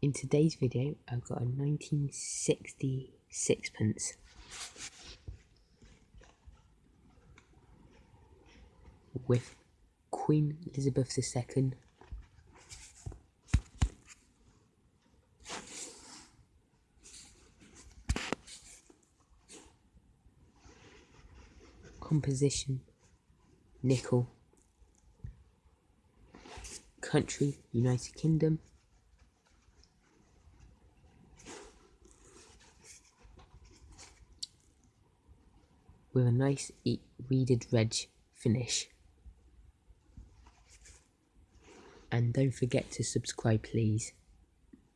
In today's video, I've got a 1960 sixpence. With Queen Elizabeth II composition nickel country United Kingdom with a nice reeded red finish. And don't forget to subscribe please.